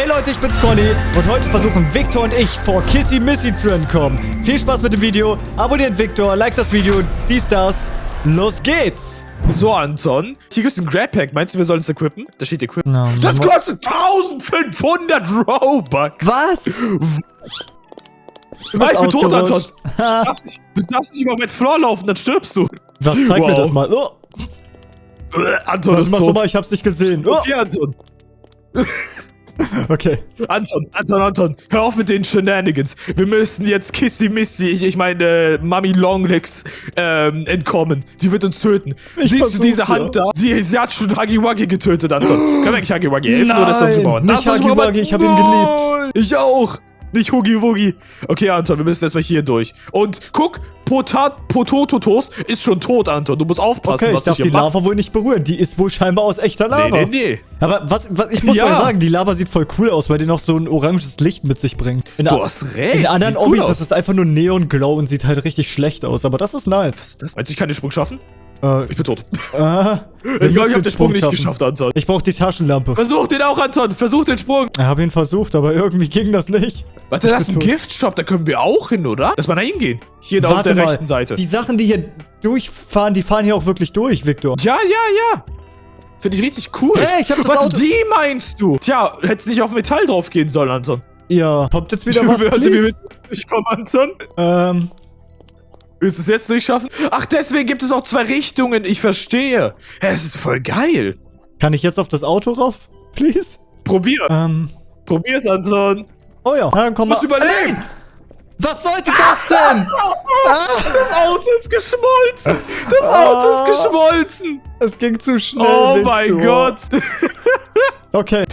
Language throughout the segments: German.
Hey Leute, ich bin's Conny und heute versuchen Victor und ich vor Kissy Missy zu entkommen. Viel Spaß mit dem Video, abonniert Victor, like das Video, dies, das. Los geht's! So, Anton. Hier gibt's ein Grab Pack. Meinst du, wir sollen es equippen? Da steht equippen. No, das kostet 1500 Robux. Was? Ah, ich bin tot, Anton. Du darfst, nicht, du darfst nicht über meinen Floor laufen, dann stirbst du. Was, zeig mir Wow. das mal. Oh, Anton was ist machst du tot. mal? Ich hab's nicht gesehen. Oh, Okay, Anton. okay. Anton, Anton, Anton. Hör auf mit den Shenanigans. Wir müssen jetzt Kissy Missy, ich, ich meine äh, Mami Longlegs, ähm, entkommen. Die wird uns töten. Ich Siehst du diese ja. Hand da? Sie, sie hat schon Huggy Wuggy getötet, Anton. Eigentlich Huggy Wuggy helfen oder ist das Nein, nicht Das Huggy super, Wuggy, ich hab ihn geliebt. Ich auch. Nicht Huggy Wuggy. Okay, Anton, wir müssen erstmal hier durch. Und guck, Potat Potototos ist schon tot, Anton. Du musst aufpassen, Okay, ich was du darf hier die machst. Lava wohl nicht berühren. Die ist wohl scheinbar aus echter Lava. Nee, nee, nee. Aber was, was ich muss Ja. mal sagen, die Lava sieht voll cool aus, weil die noch so ein oranges Licht mit sich bringt. In, Du hast recht. in anderen sieht cool Obbys aus. ist es einfach nur Neon Glow und sieht halt richtig schlecht aus, aber das ist nice. Was ist das? Meinst du, ich kann den Sprung schaffen? Äh, Ich bin tot. äh, Ich glaube, ich habe den Sprung nicht geschafft, Anton. Ich brauche die Taschenlampe. Versuch den auch, Anton. Versuch den Sprung. Ich habe ihn versucht, aber irgendwie ging das nicht. Warte, Ich das ist ein. Giftshop. Da können wir auch hin, oder? Lass mal da hingehen. Hier da auf der mal, rechten Seite. die Sachen, die hier durchfahren, die fahren hier auch wirklich durch, Victor. Ja, ja, ja. Finde ich richtig cool. Hey, ich hab das Was, Auto- die meinst du? Tja, hättest nicht auf Metall drauf gehen sollen, Anton. Ja, kommt jetzt wieder was, please? mit durchkommen, Anton. Ähm, Willst du es jetzt durchschaffen? Ach, deswegen gibt es auch zwei Richtungen. Ich verstehe. Es ist voll geil. kann ich jetzt auf das Auto rauf, please? Probier. Ähm, Probier's, Anton. oh ja, Na, dann komm Du musst mal. überleben. Was sollte das denn? Das Auto ist geschmolzen. Das Auto ist Ah. geschmolzen. Es ging zu schnell, Oh mein Gott. Okay,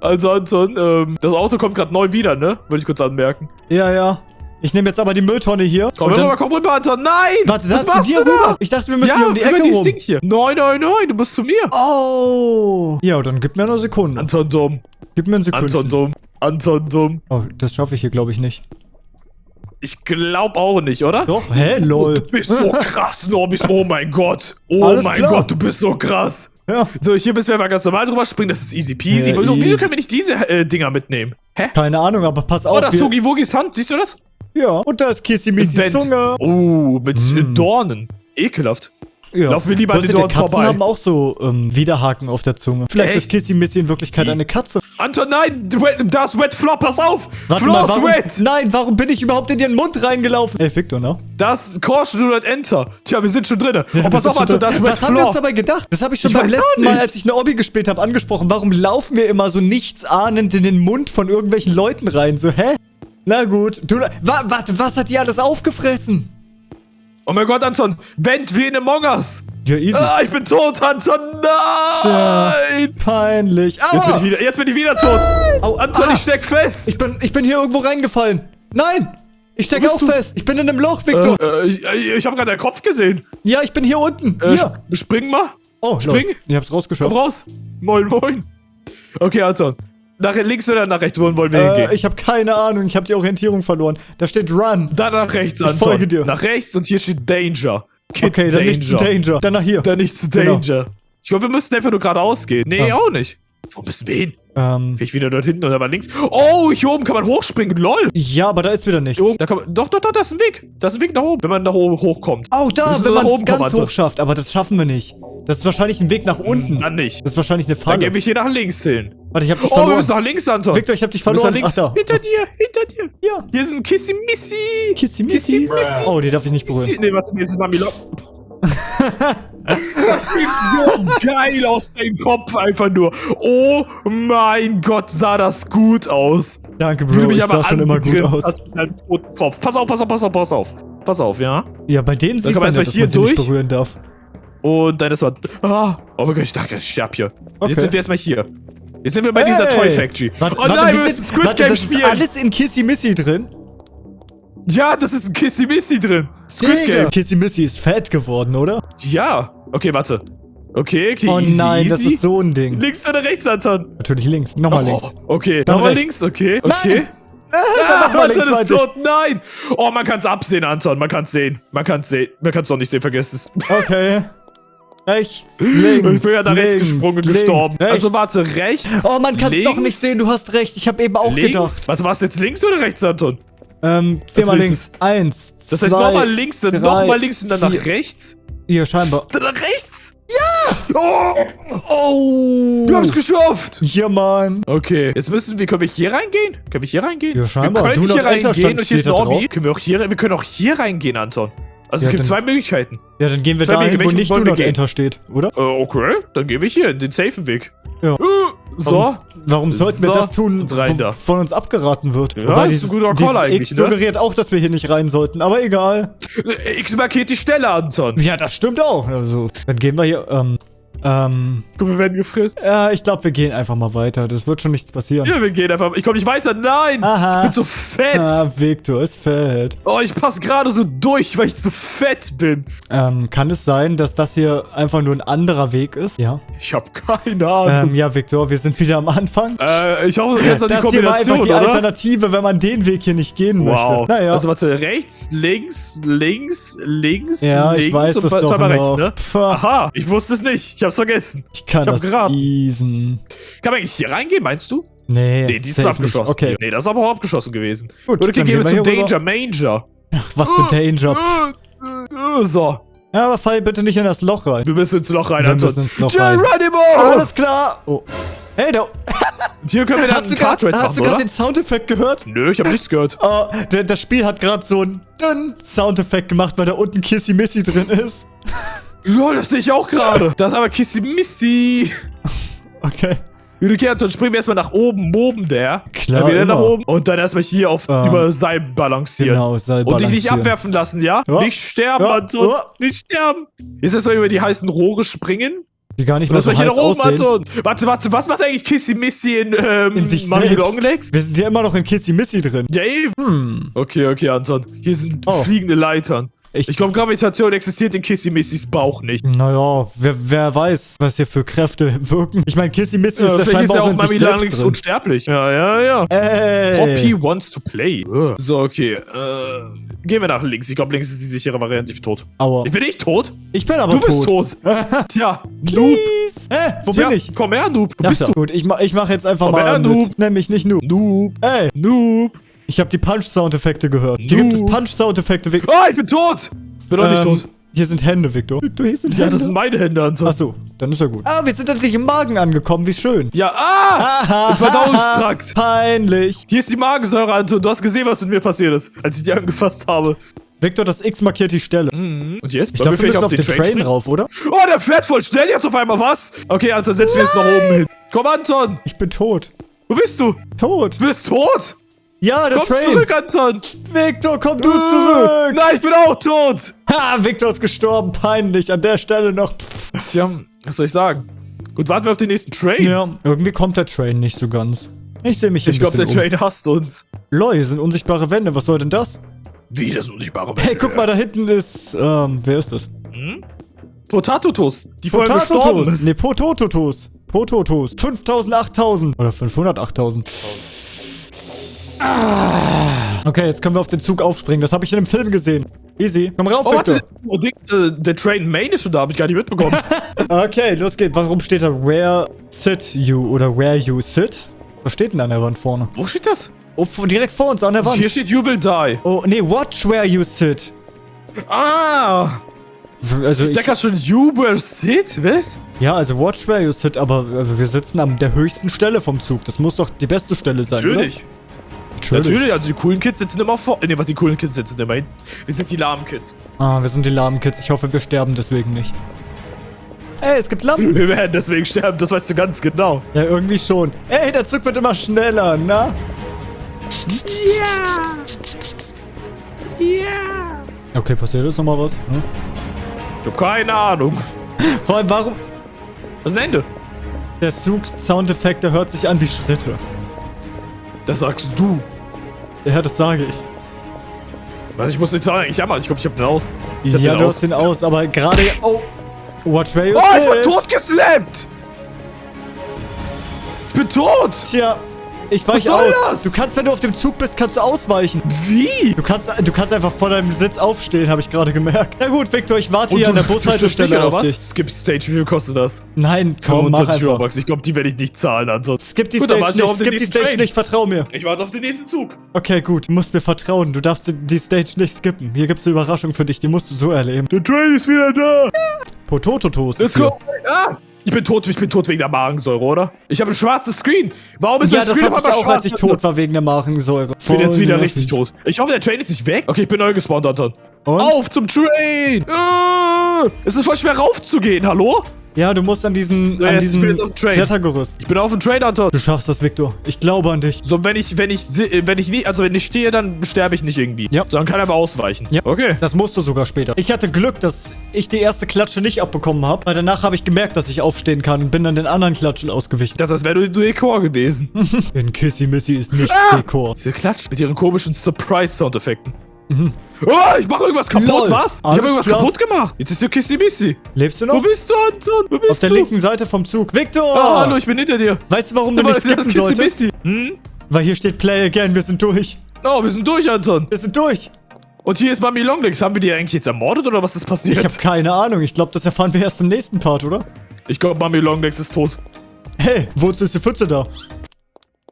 Also Anton, ähm, das Auto kommt gerade neu wieder, ne? Würde ich kurz anmerken. ja, ja. Ich nehme jetzt aber die Mülltonne hier. Komm und rüber, dann, komm rüber, Anton. Nein! warte, was das zu machst dir rüber. Ich dachte, wir müssen Ja, hier um die Ecke dieses rum. Hier. Nein, nein, nein, du bist zu mir. Oh. Ja, dann gib mir eine Sekunde. Anton dumm. Gib mir eine Sekunde. Anton dumm. Anton dumm. Oh, das schaffe ich hier, glaube ich, nicht. Ich glaub auch nicht, oder? Doch, hä, lol. Du bist so krass, Norbis. Oh mein Gott. Oh Alles mein klar. Gott, du bist so krass. Ja, So, hier müssen wir mal ganz normal drüber springen. Das ist easy peasy. Ja, wieso, easy. wieso können wir nicht diese äh, Dinger mitnehmen? Hä? keine Ahnung, aber pass Oh, auf. das wir- Sugi Wugis Hand. Siehst du das? Ja, und da ist Kissy Missy Vent. Zunge. Oh, mit äh, Mm. Dornen. Ekelhaft. Ja. Laufen wir lieber an den Dornen Katzen vorbei. haben auch so ähm, Widerhaken auf der Zunge. Vielleicht Echt? ist Kissy Missy in Wirklichkeit eine Katze. Anton, nein! Wet, da ist Wet Flop, pass auf! Warte Floor mal, ist warum, wet! nein, warum bin ich überhaupt in ihren Mund reingelaufen? Ey, Victor, ne? Das Caution do not enter. Tja, wir sind schon drin. Ja, oh, wir pass sind auf, schon Anton, da. ist Wet Was haben wir uns Floor. dabei gedacht? Das habe ich schon Ich beim letzten Mal, als ich eine Obby gespielt habe, angesprochen. Warum laufen wir immer so nichtsahnend in den Mund von irgendwelchen Leuten rein? So, hä? Na gut. Du, wa, warte, was hat die alles aufgefressen? Oh mein Gott, Anton, Vent wie in Among Us. Ja, easy. Ah, ich bin tot, Anton, Tja. nein! Peinlich. Jetzt bin, Aua! ich wieder, jetzt bin ich wieder tot. Au, Anton, ah. ich steck fest. Ich bin, ich bin hier irgendwo reingefallen. Nein! Ich stecke Wo auch du? fest. Ich bin in einem Loch, Victor. äh, äh, ich ich habe gerade deinen Kopf gesehen. ja, ich bin hier unten. Äh, hier. sp- Spring mal. Oh, spring. Lol. Ich hab's Komm rausgeschafft. raus. Moin, moin. Okay, Anton. Nach links oder nach rechts? Wohin wollen wir Äh, hingehen? ich habe keine Ahnung. Ich habe die Orientierung verloren. Da steht Run. Dann nach rechts, Ich Anton. folge dir. Nach rechts und hier steht Danger. Kid Okay, dann nicht zu Danger. Dann nach hier. Dann nicht zu Genau. Danger. Ich glaube, wir müssten einfach nur geradeaus gehen. Nee, Ah. auch nicht. Wo müssen wir hin? Ähm, Vielleicht wieder dort hinten oder mal links. Oh, hier oben kann man hochspringen. Lol. ja, aber da ist wieder nichts. Da kann man, doch, doch, doch, da ist ein Weg. Da ist ein Weg nach oben, wenn man nach oben hochkommt. Oh, da, Müssen wenn man es kommen, ganz hoch schafft. Aber das schaffen wir nicht. Das ist wahrscheinlich ein Weg nach unten. Dann nicht. Das ist wahrscheinlich eine Dann Falle. gebe ich hier nach links hin. Warte, ich hab dich Oh, wir verloren. müssen nach links, Anton. Victor, ich hab dich wir müssen verloren. nach Ach links. da. Hinter dir, hinter dir. Ja. Hier. Kissy Kissy Missy. Missy. Oh, die darf ich nicht berühren. Nee, warte, das ist Mami Das sieht so geil aus deinem Kopf einfach nur. Oh mein Gott, sah das gut aus. Danke, du Bro. Ich sah schon immer gut aus. Kopf. Pass auf, pass auf, pass auf, pass auf. Pass auf, ja. Ja, bei denen sieht man man ja, erstmal dass man hier sie nicht durch. berühren darf. Und dann ist man. Ah, oh mein Gott, ich dachte, ich sterb hier. Okay. Jetzt sind wir erstmal hier. Jetzt sind wir bei dieser Toy Factory. Warte, oh warte, nein, wir wir müssen sind- Squid warte, Game das ist spielen. alles in Kissy Missy drin. Ja, das ist ein Kissy Missy drin. Squid Digga. Game. Kissy Missy ist fett geworden, oder? Ja. Okay, warte. Okay, okay, Oh easy, nein, das easy. ist so ein Ding. Links oder rechts, Anton? Natürlich links. Nochmal links. Oh, okay, Dann nochmal rechts. links, okay, okay. Ah, links Anton ist tot, nein! Oh, man kann's absehen, Anton, man kann's sehen. Man kann's sehen. Man kann's doch nicht sehen, vergiss es. Okay. Rechts, links, Ich bin ja da rechts gesprungen und links, gestorben. rechts. Also warte, rechts. Oh, man kann es doch nicht sehen. Du hast recht. Ich habe eben auch links. gedacht. Warte, warst du jetzt links oder rechts, Anton? Ähm, viermal Also links. Eins, Das zwei, heißt nochmal links, dann nochmal links und dann nach vier. rechts? Hier, scheinbar. Dann nach rechts? Ja! Oh! Oh! Wir haben es geschafft! Hier, Mann. Okay, jetzt müssen wir, können wir hier reingehen? Können wir hier reingehen? Ja, scheinbar. Wir können Do hier reingehen und hier ist ein. Können wir auch hier, wir können auch hier reingehen, Anton. Also Ja, es gibt dann- zwei Möglichkeiten. Ja, dann gehen wir Zwei dahin, Wege, wo nicht wir Not gehen? Enter steht, oder? Äh, okay, dann gehen wir hier, den safen Weg. Ja. Äh, so. Warum, warum sollten wir So. das tun, wo da. von uns abgeraten wird? Ja, Wobei ist ein dieses, guter Call eigentlich, X ne? suggeriert auch, dass wir hier nicht rein sollten, aber egal. Äh, X markiert die Stelle, Anton. Ja, das stimmt auch. Also, dann gehen wir hier, ähm, ähm, Guck, wir werden gefressen. ja, ich glaube, wir gehen einfach mal weiter. Das wird schon nichts passieren. Ja, wir gehen einfach. Ich komme nicht weiter. Nein! Aha. Ich bin so fett. Ah, Victor ist fett. Oh, ich passe gerade so durch, weil ich so fett bin. Ähm, kann es sein, dass das hier einfach nur ein anderer Weg ist? Ja. Ich habe keine Ahnung. Ähm, ja, Victor, wir sind wieder am Anfang. äh, ich hoffe, jetzt hat die das hier war Kombination, einfach die oder? Alternative, wenn man den Weg hier nicht gehen Wow. möchte. Naja. Also warte, rechts, links, links, links, ja, links ich weiß und es doch noch. rechts, ne? Aha, ich wusste es nicht. Ich hab's vergessen. ich kann ich hab das geraten. easen. Kann man eigentlich hier reingehen, meinst du? Nee, Nee, die ist. Nicht. Okay, Nee, das ist aber auch abgeschlossen gewesen. gut. Dann gehen wir zum hier rüber. Danger Manger. Ach, was für Danger. Pff. Äh, äh, So, Ja, aber fall bitte nicht in das Loch rein. wir müssen ins Loch rein, Wir Anton. müssen ins Loch rein. Geronimo! Alles klar. Oh. Hey, da. Hier können wir dann Hast du einen gerade machen, grad oder? den Soundeffekt gehört? Nö, ich hab nichts gehört. Oh, der, das Spiel hat gerade so einen dünnen Soundeffekt gemacht, weil da unten Kissy Missy drin ist. Lol, das sehe ich auch gerade. Das ist aber Kissy Missy. Okay. Okay, Anton, springen wir erstmal nach oben, oben der. Klar, Dann wieder immer. nach oben. Und dann erstmal hier auf Ähm, über Seil balancieren. Genau, Seil Und dich nicht balancieren. abwerfen lassen, ja? Ja. Nicht sterben, Ja. Anton. Ja. Nicht sterben. Jetzt erstmal über die heißen Rohre springen. Die gar nicht mehr so war hier heiß nach oben, aussehen. Anton. Warte, warte, was macht eigentlich Kissy Missy in, ähm, In sich selbst. Longlegs? Wir sind ja immer noch in Kissy Missy drin. Ja, eben. Hm. Okay, okay, Anton. Hier sind Oh. fliegende Leitern. Ich- Ich glaube, Gravitation existiert in Kissy Missys Bauch nicht. Naja, wer, wer weiß, was hier für Kräfte wirken. Ich meine, Kissy Missy Ja, ist ja vielleicht ist scheinbar ja auch auch Mami drin. unsterblich. Ja, ja, ja. Ey. Poppy wants to play. Ugh. So, okay. Äh, gehen wir nach links. Ich glaube, links ist die sichere Variante. Ich bin tot. Aua. Ich bin nicht tot. Ich bin aber Du bist tot. tot. Tja, Noob. Hä? Wo Tja, bin ich? Komm her, Noob. Wo Ach bist so. du? Gut, ich mach, ich mach jetzt einfach Komm mal her. Noob. Nenn mich nicht Noob. Noob. Ey, Noob. Ich habe die Punch-Soundeffekte gehört. Hier gibt es. Punch-Soundeffekte. Ah, ich bin tot. Bin doch nicht Ähm, tot. Hier sind Hände, Victor. Victor, hier sind Ja, Hände. das sind meine Hände, Anton. Achso, dann ist ja gut. Ah, wir sind endlich im Magen angekommen. Wie schön. Ja, ah! Aha, Im Verdauungstrakt. Peinlich. Hier ist die Magensäure, Anton. Du hast gesehen, was mit mir passiert ist, als ich die angefasst habe. Victor, das X markiert die Stelle. Mhm. Und jetzt? Ich glaube, wir müssen auf den Train, springen? rauf, oder? Oh, der fährt voll schnell jetzt auf einmal, was? Okay, Anton, setzen wir uns nach oben hin. Komm, Anton. Ich bin tot. Wo bist du? Tot. Du bist tot. Ja, der Komm Train. zurück, Anton. Victor, komm du Äh, zurück. Nein, ich bin auch tot. Ha, Victor ist gestorben. Peinlich. An der Stelle noch. Pff. Tja, was soll ich sagen? Gut, warten wir auf den nächsten Train. Ja, irgendwie kommt der Train nicht so ganz. Ich sehe mich hier Ich glaube, der um. Train hasst uns. Lol, hier sind unsichtbare Wände. Was soll denn das? Wie das unsichtbare Hey, guck mal, da hinten ist, ähm, wer ist das? Hm? Potatotos, die vorher gestorben ist. Nee, Potototos. Pototos. 5000, 8000. Oder 500, 8000. Ah. Okay, jetzt können wir auf den Zug aufspringen. Das habe ich in einem Film gesehen. Easy. Komm rauf, Oh, Victor. warte. Oh, äh, der Train Main ist schon da, habe ich gar nicht mitbekommen. Okay, los geht's. Warum steht da Where sit you oder Where you sit? Was steht denn an der Wand vorne? Wo steht das? Oh, direkt vor uns an der Wand. Hier steht You will die. Oh, nee, watch where you sit. Ah! Also ich, Decker schon You will sit? Was? ja, also watch where you sit, aber äh, wir sitzen an der höchsten Stelle vom Zug. Das muss doch die beste Stelle sein, Natürlich. Natürlich. Natürlich, also die coolen Kids sitzen immer vor. Ne, was die coolen Kids sitzen immer hinten. Wir sind die lahmen Kids. Ah, wir sind die lahmen Kids. Ich hoffe, wir sterben deswegen nicht. Ey, es gibt Lampen. Wir werden deswegen sterben, das weißt du ganz genau. Ja, irgendwie schon. Ey, der Zug wird immer schneller, na? Ja! Ja! Okay, passiert jetzt nochmal was? Hm? Ich hab keine Ahnung. Vor allem, warum... Was ist ein Ende? Der Zug-Soundeffekt, der hört sich an wie Schritte. Das sagst du. Ja, das sage ich. Was, ich muss nicht sagen, ich jammer. Ich glaube, ich hab den aus. Ich hab Ja, den du aus. hast den aus, aber gerade... Oh! Watch where you Oh, ich sit. bin totgeslappt! Ich bin tot! Tja, Ich weiche soll aus. das? Du kannst, wenn du auf dem Zug bist, kannst du ausweichen. Wie? Du kannst, du kannst einfach von deinem Sitz aufstehen, habe ich gerade gemerkt. Na gut, Victor, ich warte Und hier du, an der Bushaltestelle auf was? dich. Skip Stage, wie viel kostet das? Nein, komm, mach 25 einfach. Robux. Ich glaube, die werde ich nicht zahlen, Anton. Skip die Gut, Stage nicht, skip die Stage Train. nicht, vertrau mir. Ich warte auf den nächsten Zug. Okay, gut, du musst mir vertrauen. Du darfst die Stage nicht skippen. Hier gibt's eine Überraschung für dich, die musst du so erleben. Der Train ist wieder da. Potototos Let's go. Ah! Ich bin tot, ich bin tot wegen der Magensäure, oder? Ich habe ein schwarzes Screen. Warum ist Ja, das Screen hatte auf ich auch, als ich tot war wegen der Magensäure. Ich bin jetzt wieder nervig. richtig tot. Ich hoffe, der Train ist nicht weg. Okay, ich bin neu gespawnt, Anton. Und? Auf zum Train! Ah, es ist voll schwer raufzugehen, hallo? Ja, du musst an diesen, So, an jetzt, ich bin diesem. Klettergerüst. Ich bin auf dem Train, Anton. Du schaffst das, Victor. Ich glaube an dich. So, wenn ich, wenn ich, wenn ich nie, also wenn ich stehe, dann sterbe ich nicht irgendwie. Ja. So, dann kann er aber ausweichen. Ja. Okay. Das musst du sogar später. Ich hatte Glück, dass ich die erste Klatsche nicht abbekommen habe, weil danach habe ich gemerkt, dass ich aufstehen kann und bin dann den anderen Klatschen ausgewichen. Ich dachte, das wäre nur Dekor gewesen. Denn Kissy Missy ist nicht Ah! Dekor. Diese Klatsch mit ihren komischen Surprise-Soundeffekten. Oh, ich mache irgendwas kaputt, Lol. was? Ich habe irgendwas klar. kaputt gemacht. Jetzt ist der Kissy Missy. Lebst du Wo noch? bist du, Anton? Wo bist Auf der du? linken Seite vom Zug. Victor! Ah, hallo, ich bin hinter dir. Weißt du, warum du nicht skippen Kissy solltest? Hm? Weil hier steht Play Again, wir sind durch. Oh, wir sind durch, Anton. Wir sind durch. Und hier ist Mami Longlegs. Haben wir die eigentlich jetzt ermordet oder was ist passiert? Ich habe keine Ahnung. Ich glaube, das erfahren wir erst im nächsten Part, oder? Ich glaube, Mami Longlegs ist tot. Hey, wozu ist die Pfütze da?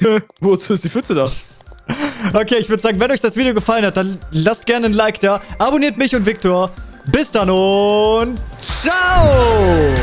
Wozu ist die Pfütze da? Okay, ich würde sagen, wenn euch das Video gefallen hat, dann lasst gerne ein Like da. Abonniert mich und Victor. Bis dann und ciao!